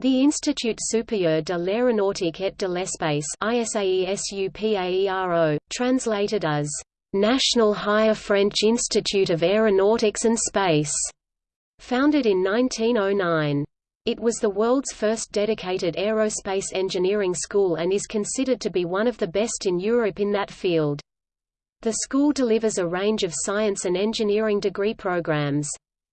The Institut supérieur de l'aéronautique et de l'espace translated as, "...National Higher French Institute of Aeronautics and Space", founded in 1909. It was the world's first dedicated aerospace engineering school and is considered to be one of the best in Europe in that field. The school delivers a range of science and engineering degree programs.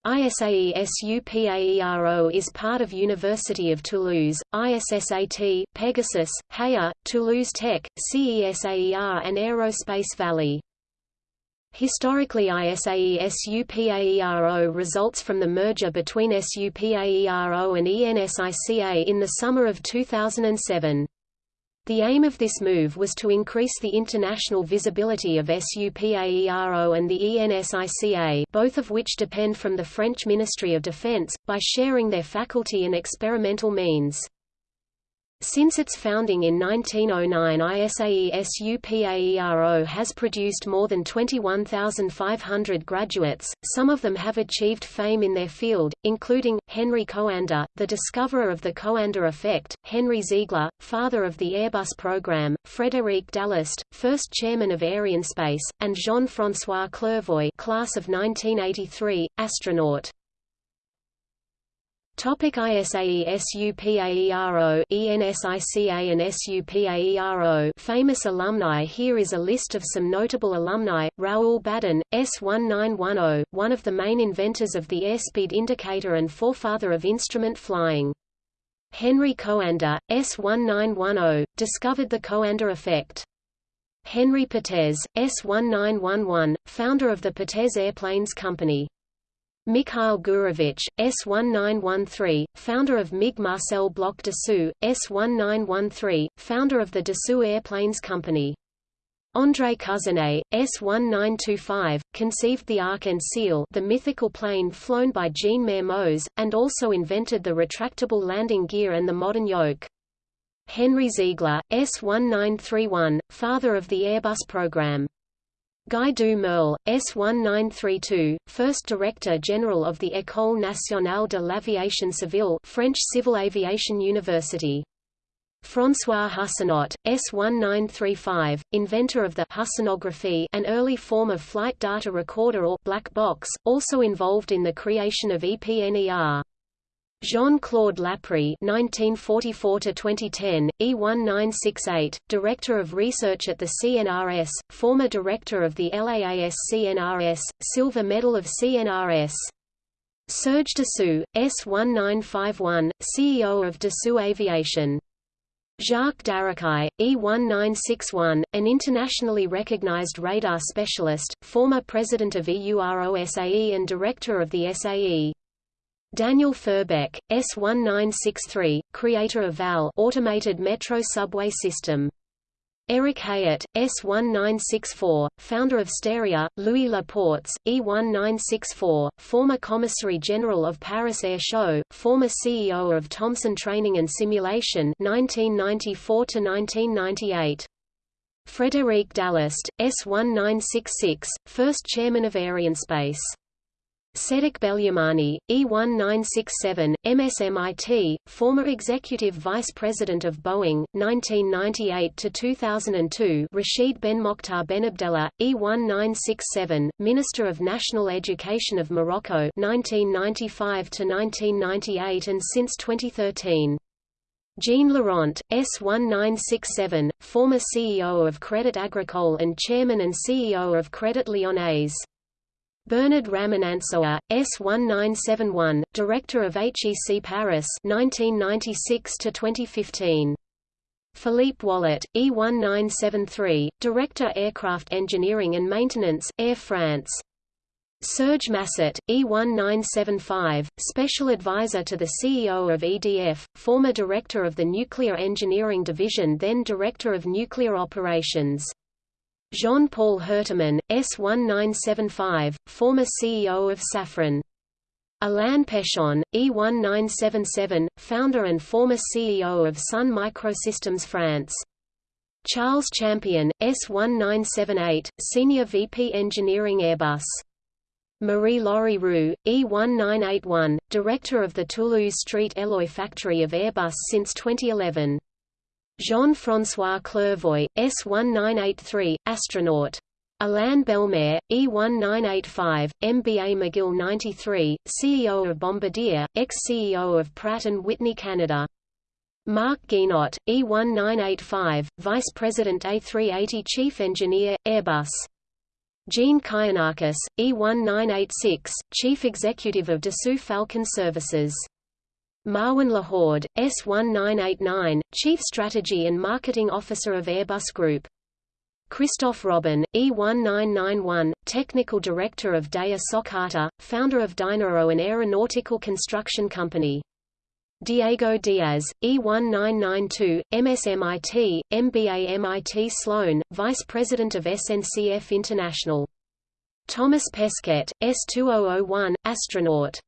ISAE SUPAERO is part of University of Toulouse, ISSAT, Pegasus, HAYA, Toulouse Tech, CESAER and Aerospace Valley. Historically ISAE SUPAERO results from the merger between SUPAERO and ENSICA in the summer of 2007. The aim of this move was to increase the international visibility of SUPAERO and the ENSICA both of which depend from the French Ministry of Defense, by sharing their faculty and experimental means. Since its founding in 1909 ISAE SUPAERO has produced more than 21,500 graduates, some of them have achieved fame in their field, including, Henry Coandă, the discoverer of the Coandă effect, Henry Ziegler, father of the Airbus program, Frédéric d'Allest, first chairman of Arianespace, and Jean-François Clervoy class of 1983, astronaut. Topic ISAE SUPAERO ENSICA and SUPAERO Famous alumni Here is a list of some notable alumni, Raoul Badin, S1910, one of the main inventors of the airspeed indicator and forefather of instrument flying. Henry Coandă, S1910, discovered the Coandă effect. Henry Potez, S1911, founder of the Potez Airplanes Company. Mikhail Gurevich, S1913, founder of MiG Marcel Bloch Dassault, S1913, founder of the Dassault Airplanes Company. André Couzinet, S1925, conceived the Arc-en-Ciel the mythical plane flown by Jean Mermoz, and also invented the retractable landing gear and the modern yoke. Henry Ziegler, S1931, father of the Airbus program. Guy du Merle, S1932, first Director General of the École nationale de l'aviation civile French Civil Aviation University. François Hussenot, S1935, inventor of the Husseinography an early form of flight data recorder or black box, also involved in the creation of EPNER. Jean-Claude Laprie (1944–2010), E1968, Director of Research at the CNRS, former Director of the LAAS CNRS, Silver Medal of CNRS. Serge Dassault, S1951, CEO of Dassault Aviation. Jacques Daracqui, E1961, an internationally recognized radar specialist, former president of EUROSAE and director of the SAE. Daniel Furbeck, S1963, creator of VAL automated metro subway system. Eric Hayat, S1964, founder of Steria, Louis Laportes, E1964, former Commissary General of Paris Air Show, former CEO of Thomson Training and Simulation 1994–1998. Frédéric d'Allest, S1966, first chairman of Arianespace. Cedric Belumani, E1967, MSMIT, former Executive Vice President of Boeing, 1998–2002 Rashid Ben Mokhtar Benabdella, E1967, Minister of National Education of Morocco 1995–1998 and since 2013. Jean Laurent, S1967, former CEO of Crédit Agricole and Chairman and CEO of Crédit Lyonnais. Bernard Ramanantsoa, S1971, Director of HEC Paris 1996 2015. Philippe Wallet, E1973, Director Aircraft Engineering and Maintenance, Air France. Serge Massot, E1975, Special Advisor to the CEO of EDF, former Director of the Nuclear Engineering Division then Director of Nuclear Operations. Jean-Paul Herteman, S1975, former CEO of Safran. Alain Pechon, E1977, founder and former CEO of Sun Microsystems France. Charles Champion, S1978, Senior VP Engineering Airbus. Marie-Laure Roux, E1981, director of the Toulouse Street Eloi factory of Airbus since 2011. Jean-François Clervoy, S1983, astronaut. Alain Bellemare, E1985, MBA McGill 93, CEO of Bombardier, ex-CEO of Pratt & Whitney Canada. Marc Guinot, E1985, Vice President A380 Chief Engineer, Airbus. Jean Kayanakis, E1986, Chief Executive of Dassault Falcon Services. Marwan Lahoud, S1989, Chief Strategy and Marketing Officer of Airbus Group. Christoph Robin, E1991, Technical Director of Daher Socata, founder of Dyn'Aéro an aeronautical construction company. Diego Diaz, E1992, MSMIT, MBA MIT Sloan, Vice President of SNCF International. Thomas Pesquet, S2001, astronaut.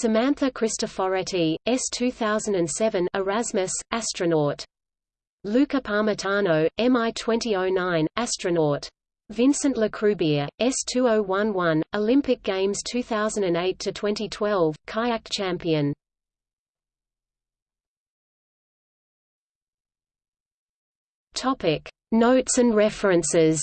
Samantha Cristoforetti, S2007 Erasmus, astronaut. Luca Parmitano, MI 2009, astronaut. Vincent Lacroubière, S2011, Olympic Games 2008–2012, kayak champion. Topic: Notes and references.